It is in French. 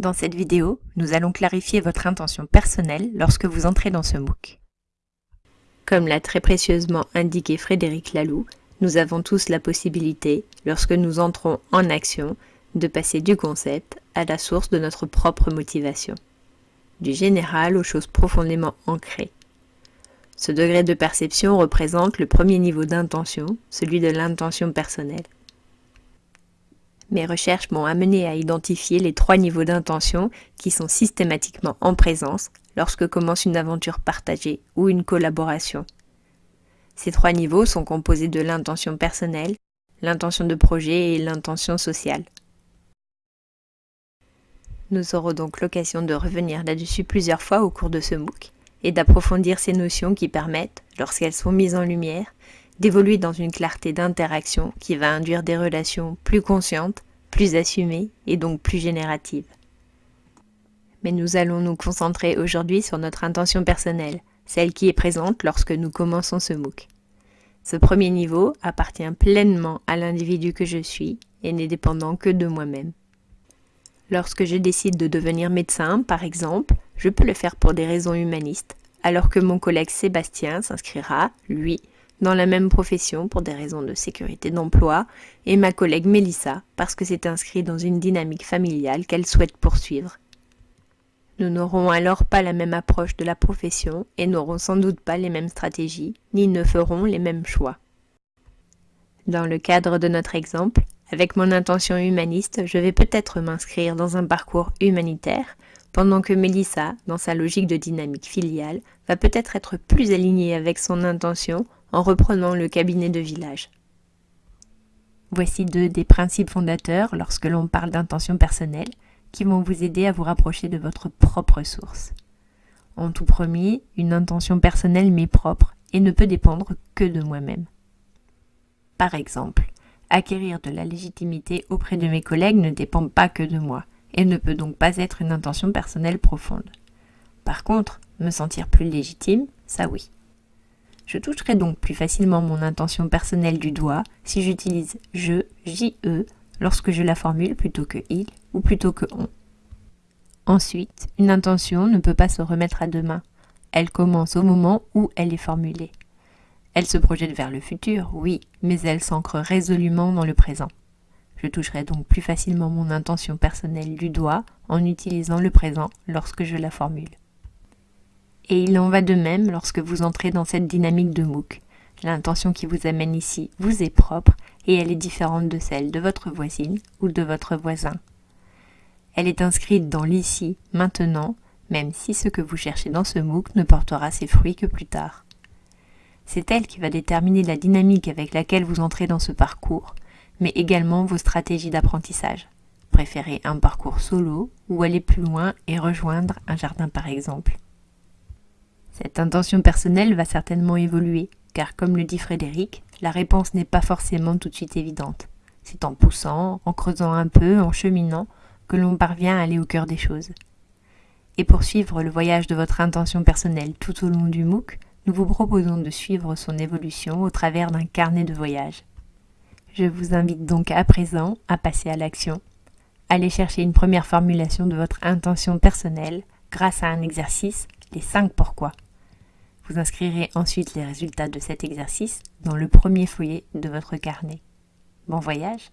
Dans cette vidéo, nous allons clarifier votre intention personnelle lorsque vous entrez dans ce MOOC. Comme l'a très précieusement indiqué Frédéric Laloux, nous avons tous la possibilité, lorsque nous entrons en action, de passer du concept à la source de notre propre motivation, du général aux choses profondément ancrées. Ce degré de perception représente le premier niveau d'intention, celui de l'intention personnelle. Mes recherches m'ont amené à identifier les trois niveaux d'intention qui sont systématiquement en présence lorsque commence une aventure partagée ou une collaboration. Ces trois niveaux sont composés de l'intention personnelle, l'intention de projet et l'intention sociale. Nous aurons donc l'occasion de revenir là-dessus plusieurs fois au cours de ce MOOC et d'approfondir ces notions qui permettent, lorsqu'elles sont mises en lumière, d'évoluer dans une clarté d'interaction qui va induire des relations plus conscientes, plus assumées et donc plus génératives. Mais nous allons nous concentrer aujourd'hui sur notre intention personnelle, celle qui est présente lorsque nous commençons ce MOOC. Ce premier niveau appartient pleinement à l'individu que je suis et n'est dépendant que de moi-même. Lorsque je décide de devenir médecin, par exemple, je peux le faire pour des raisons humanistes, alors que mon collègue Sébastien s'inscrira, lui, dans la même profession pour des raisons de sécurité d'emploi, et ma collègue Mélissa parce que c'est inscrit dans une dynamique familiale qu'elle souhaite poursuivre. Nous n'aurons alors pas la même approche de la profession et n'aurons sans doute pas les mêmes stratégies, ni ne ferons les mêmes choix. Dans le cadre de notre exemple, avec mon intention humaniste, je vais peut-être m'inscrire dans un parcours humanitaire, pendant que Mélissa, dans sa logique de dynamique filiale, va peut-être être plus alignée avec son intention en reprenant le cabinet de village. Voici deux des principes fondateurs lorsque l'on parle d'intention personnelle qui vont vous aider à vous rapprocher de votre propre source. En tout premier, une intention personnelle m'est propre et ne peut dépendre que de moi-même. Par exemple, acquérir de la légitimité auprès de mes collègues ne dépend pas que de moi et ne peut donc pas être une intention personnelle profonde. Par contre, me sentir plus légitime, ça oui. Je toucherai donc plus facilement mon intention personnelle du doigt si j'utilise je, JE, lorsque je la formule plutôt que il ou plutôt que on. Ensuite, une intention ne peut pas se remettre à demain. Elle commence au moment où elle est formulée. Elle se projette vers le futur, oui, mais elle s'ancre résolument dans le présent. Je toucherai donc plus facilement mon intention personnelle du doigt en utilisant le présent lorsque je la formule. Et il en va de même lorsque vous entrez dans cette dynamique de MOOC. L'intention qui vous amène ici vous est propre et elle est différente de celle de votre voisine ou de votre voisin. Elle est inscrite dans l'ici, maintenant, même si ce que vous cherchez dans ce MOOC ne portera ses fruits que plus tard. C'est elle qui va déterminer la dynamique avec laquelle vous entrez dans ce parcours, mais également vos stratégies d'apprentissage. Préférez un parcours solo ou aller plus loin et rejoindre un jardin par exemple. Cette intention personnelle va certainement évoluer, car comme le dit Frédéric, la réponse n'est pas forcément tout de suite évidente. C'est en poussant, en creusant un peu, en cheminant, que l'on parvient à aller au cœur des choses. Et pour suivre le voyage de votre intention personnelle tout au long du MOOC, nous vous proposons de suivre son évolution au travers d'un carnet de voyage. Je vous invite donc à présent à passer à l'action. Allez chercher une première formulation de votre intention personnelle grâce à un exercice, les 5 pourquoi. Vous inscrirez ensuite les résultats de cet exercice dans le premier foyer de votre carnet. Bon voyage